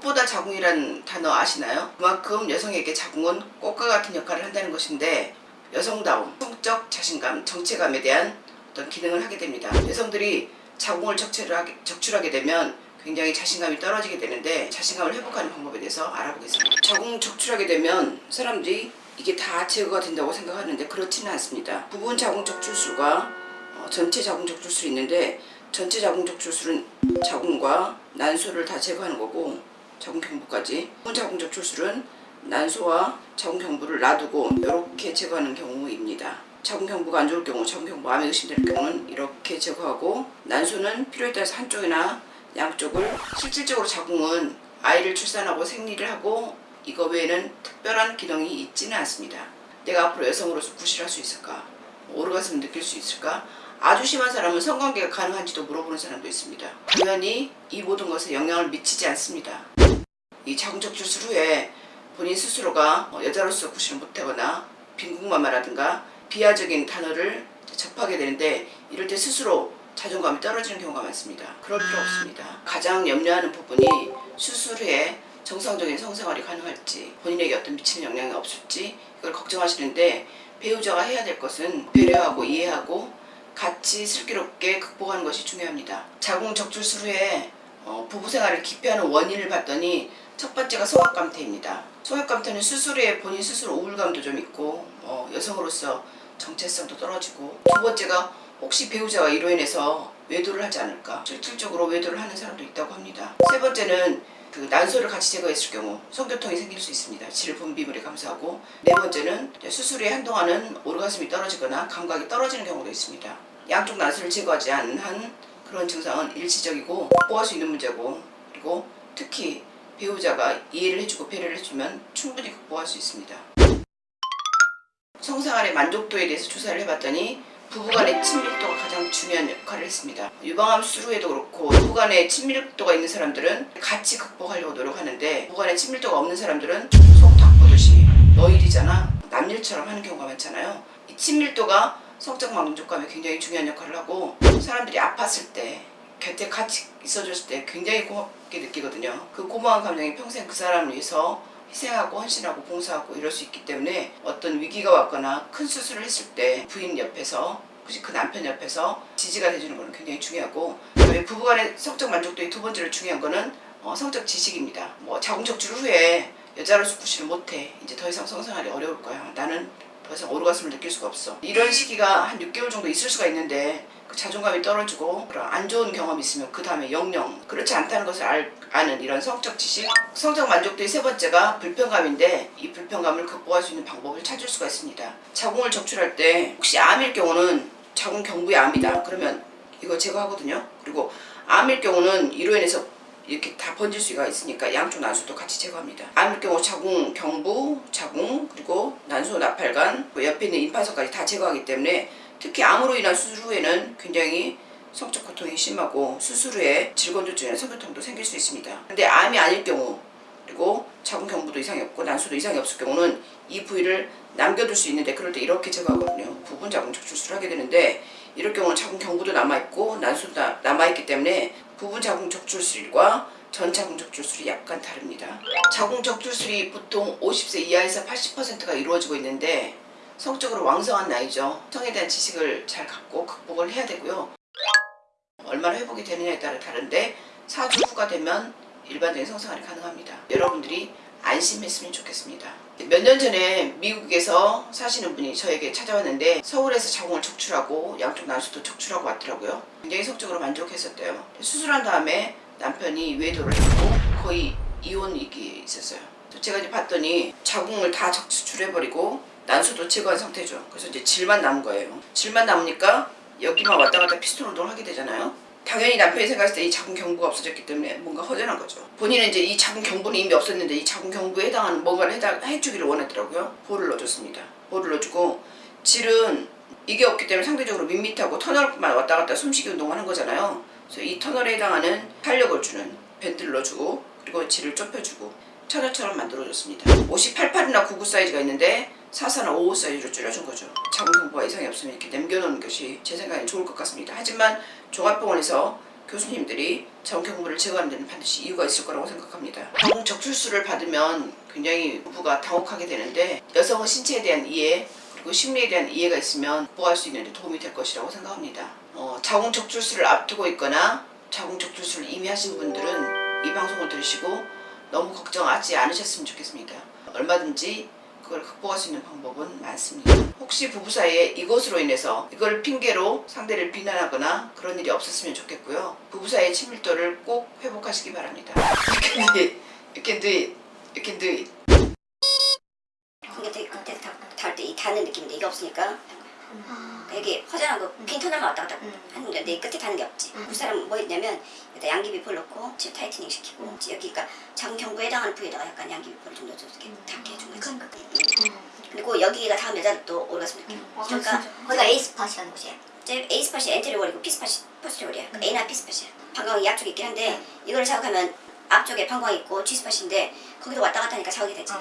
꽃보다 자궁이란 단어 아시나요? 그만큼 여성에게 자궁은 꽃과 같은 역할을 한다는 것인데 여성다움, 성적 자신감, 정체감에 대한 어떤 기능을 하게 됩니다. 여성들이 자궁을 적출하게, 적출하게 되면 굉장히 자신감이 떨어지게 되는데 자신감을 회복하는 방법에 대해서 알아보겠습니다. 자궁 적출하게 되면 사람들이 이게 다 제거가 된다고 생각하는데 그렇지는 않습니다. 부분 자궁 적출술과 어, 전체 자궁 적출술이 있는데 전체 자궁 적출술은 자궁과 난소를 다 제거하는 거고 자궁 경부까지 부분 자궁 적 출술은 난소와 자궁 경부를 놔두고 이렇게 제거하는 경우입니다. 자궁 경부가 안 좋을 경우, 자궁 경부 암에 의심될 경우는 이렇게 제거하고 난소는 필요에 따라서 한쪽이나 양쪽을 실질적으로 자궁은 아이를 출산하고 생리를 하고 이거 외에는 특별한 기능이 있지는 않습니다. 내가 앞으로 여성으로서 구실할 수 있을까? 오르가슴을 느낄 수 있을까? 아주 심한 사람은 성관계가 가능한지도 물어보는 사람도 있습니다. 당연히 이 모든 것에 영향을 미치지 않습니다. 이 자궁적출술 후에 본인 스스로가 어, 여자로서 구실을 못하거나 빈궁마마라든가 비하적인 단어를 접하게 되는데 이럴 때 스스로 자존감이 떨어지는 경우가 많습니다. 그럴 필요 없습니다. 가장 염려하는 부분이 수술 후에 정상적인 성생활이 가능할지 본인에게 어떤 미치는 영향이 없을지 이걸 걱정하시는데 배우자가 해야 될 것은 배려하고 이해하고 같이 슬기롭게 극복하는 것이 중요합니다. 자궁 적출술 후에 어, 부부생활을 기피하는 원인을 봤더니 첫 번째가 소각감퇴입니다. 소각감퇴는 수술 후에 본인 스스로 우울감도 좀 있고 어, 여성으로서 정체성도 떨어지고 두 번째가 혹시 배우자가 이로 인해서 외도를 하지 않을까 실질적으로 외도를 하는 사람도 있다고 합니다. 세 번째는 그 난소를 같이 제거했을 경우 성교통이 생길 수 있습니다. 질 분비물에 감소하고 네 번째는 수술 후에 한동안은 오르가슴이 떨어지거나 감각이 떨어지는 경우도 있습니다. 양쪽 난소를 제거하지 않은 한 그런 증상은 일시적이고 극복할 수 있는 문제고 그리고 특히 배우자가 이해를 해주고 배려를 해주면 충분히 극복할 수 있습니다. 성생활의 만족도에 대해서 조사를 해봤더니 부부간의 친밀도가 가장 중요한 역할을 했습니다. 유방암 수술 후에도 그렇고 부부간의 친밀도가 있는 사람들은 같이 극복하려고 노력하는데 부부간의 친밀도가 없는 사람들은 속닥 보듯이 너 일이잖아 남일처럼 하는 경우가 많잖아요. 이 친밀도가 성적 만족감에 굉장히 중요한 역할을 하고 사람들이 아팠을 때 곁에 같이 있어줬을 때 굉장히 고맙게 느끼거든요. 그 고마운 감정이 평생 그 사람을 위해서 희생하고 헌신하고 봉사하고 이럴 수 있기 때문에 어떤 위기가 왔거나 큰 수술을 했을 때 부인 옆에서 혹시 그 남편 옆에서 지지가 돼주는 거는 굉장히 중요하고 그다음에 부부간의 성적 만족도의 두 번째로 중요한 거는 어, 성적 지식입니다. 뭐 자궁적출 후에 여자로서 구실을 못해 이제 더 이상 성생활이 어려울 거야. 나는 더 이상 오르가슴을 느낄 수가 없어. 이런 시기가 한 6개월 정도 있을 수가 있는데 그 자존감이 떨어지고 그런 안 좋은 경험이 있으면 그 다음에 영영 그렇지 않다는 것을 알, 아는 이런 성적 지식 성적 만족도의 세 번째가 불편감인데 이 불편감을 극복할 수 있는 방법을 찾을 수가 있습니다. 자궁을 적출할 때 혹시 암일 경우는 자궁 경부의 암이다. 그러면 이거 제거하거든요. 그리고 암일 경우는 이로 인해서 이렇게 다 번질 수가 있으니까 양쪽 난소도 같이 제거합니다. 암일 경우 자궁 경부, 자궁, 그리고 난소 나팔관, 그 옆에 있는 임파서까지 다 제거하기 때문에 특히 암으로 인한 수술 후에는 굉장히 성적 고통이 심하고 수술 후에 질건조증이나 성교통도 생길 수 있습니다. 근데 암이 아닐 경우 그리고 자궁 경부도 이상이 없고 난소도 이상이 없을 경우는 이 부위를 남겨둘 수 있는데 그럴 때 이렇게 제거하거든요. 부분 자궁 적출술을 하게 되는데 이럴 경우는 자궁 경부도 남아있고 난소도 남아있기 때문에 부분 자궁 적출술과 전 자궁 적출술이 약간 다릅니다. 자궁 적출술이 보통 50세 이하에서 80%가 이루어지고 있는데 성적으로 왕성한 나이죠. 성에 대한 지식을 잘 갖고 극복을 해야 되고요. 얼마나 회복이 되느냐에 따라 다른데 4주 후가 되면 일반적인 성생활이 가능합니다. 여러분들이 안심했으면 좋겠습니다. 몇 년 전에 미국에서 사시는 분이 저에게 찾아왔는데 서울에서 자궁을 적출하고 양쪽 난소도 적출하고 왔더라고요. 굉장히 성적으로 만족했었대요. 수술한 다음에 남편이 외도를 했고 거의 이혼 위기에 있었어요. 제가 이제 봤더니 자궁을 다 적출해버리고 난소도 제거한 상태죠. 그래서 이제 질만 남은 거예요. 질만 남으니까 여기만 왔다 갔다 피스톤 운동을 하게 되잖아요. 당연히 남편이 생각했을 때이 자궁 경부가 없어졌기 때문에 뭔가 허전한 거죠. 본인은 이제 이 자궁 경부는 이미 없었는데 이 자궁 경부에 해당하는 뭔가를 해당, 해주기를 원하더라고요. 볼을 넣어줬습니다. 볼을 넣어주고 질은 이게 없기 때문에 상대적으로 밋밋하고 터널만 왔다 갔다 숨쉬기 운동을 하는 거잖아요. 그래서 이 터널에 해당하는 탄력을 주는 밴드를 넣어주고 그리고 질을 좁혀주고 처녀처럼 만들어줬습니다. 88이나 99 사이즈가 있는데 44나 55 사이즈로 줄여준 거죠. 자궁 경부가 이상이 없으면 이렇게 남겨놓는 것이 제 생각엔 좋을 것 같습니다. 하지만 종합병원에서 교수님들이 자궁경부를 제거하는 데는 반드시 이유가 있을 거라고 생각합니다. 자궁 적출수를 받으면 굉장히 부부가 당혹하게 되는데 여성의 신체에 대한 이해 그리고 심리에 대한 이해가 있으면 극복할 수 있는 데 도움이 될 것이라고 생각합니다. 어, 자궁 적출수를 앞두고 있거나 자궁 적출수를 이미 하신 분들은 이 방송을 들으시고 너무 걱정하지 않으셨으면 좋겠습니다. 얼마든지 그걸 극복할 수 있는 방법은 많습니다. 혹시 부부 사이에 이것으로 인해서 이걸 핑계로 상대를 비난하거나 그런 일이 없었으면 좋겠고요. 부부 사이의 친밀도를 꼭 회복하시기 바랍니다. You can do it. You can do it. You can do it. 되게 그때 닿을 때이 닿는 느낌인데 이게 없으니까 되게 허전하고 빈 터널만 왔다 갔다 하는데 내 끝에 닿는 게 없지. 그 사람은 뭐 했냐면 여기다 양귀비포 넣고 지금 tightening 시키고 여기가 자궁경부에 해당하는 부위에다가 약간 양귀비포를 좀 넣어서 이렇게 닿게 해준 거지. 그리고 여기가 닿은 여자도 또 오르가슴 느낌 그러니까 거기가 A spot이라 하는 곳이에요. 제 A 스팟이 엔테리월이고 B 스팟이 포스테리월이야 그러니까 A나 B spot이야 방광이 양쪽에 있긴 한데 이거를 자극하면 앞쪽에 방광이 있고 G spot인데 거기도 왔다 갔다 하니까 자극이 되지